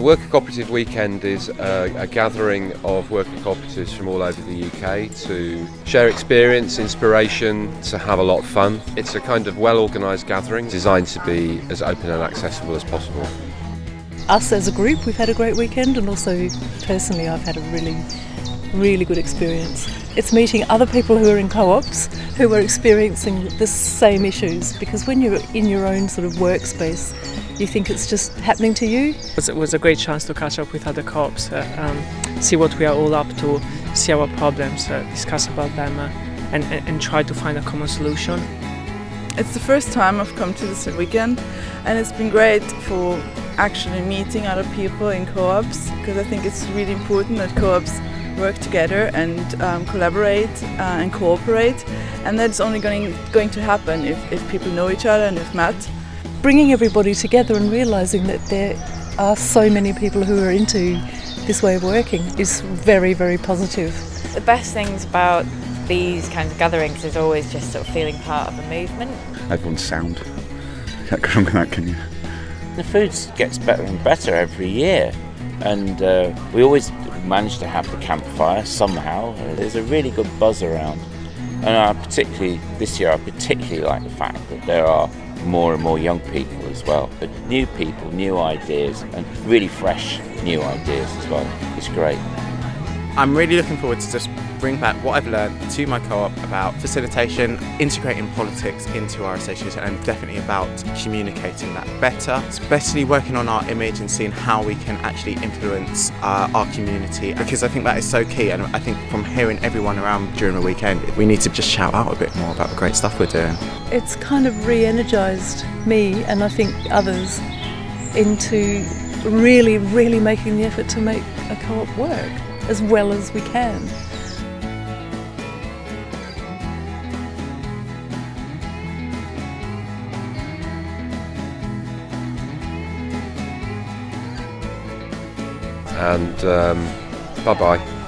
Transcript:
The Worker Cooperative Weekend is a, a, gathering of worker cooperatives from all over the UK to share experience, inspiration, to have a lot of fun. It's a kind of well organised gathering designed to be as open and accessible as possible. Us as a group, we've had a great weekend, and also personally, I've had a really, really good experience. It's meeting other people who are in co ops who are experiencing the same issues because when you're in your own sort of workspace, you think it's just happening to you. It was a great chance to catch up with other co-ops, uh, um, see what we are all up to, see our problems, uh, discuss about them, uh, and, and try to find a common solution. It's the first time I've come to this weekend, and it's been great for actually meeting other people in co-ops because I think it's really important that co-ops work together and um, collaborate uh, and cooperate and that's only going, going to happen if, if people know each other and if met bringing everybody together and realising that there are so many people who are into this way of working is very, very positive. The best things about these kinds of gatherings is always just sort of feeling part of a movement. Everyone's sound. Can't go wrong with that, can you? The food gets better and better every year, and uh, we always manage to have the campfire somehow. There's a really good buzz around, and I particularly this year I particularly like the fact that there are more and more young people as well. But new people, new ideas, and really fresh new ideas as well. It's great. I'm really looking forward to just bring back what I've learned to my co-op about facilitation, integrating politics into our association and definitely about communicating that better, especially working on our image and seeing how we can actually influence uh, our community because I think that is so key and I think from hearing everyone around during the weekend we need to just shout out a bit more about the great stuff we're doing. It's kind of re-energised me and I think others into really, really making the effort to make a co-op work as well as we can. and um, bye bye.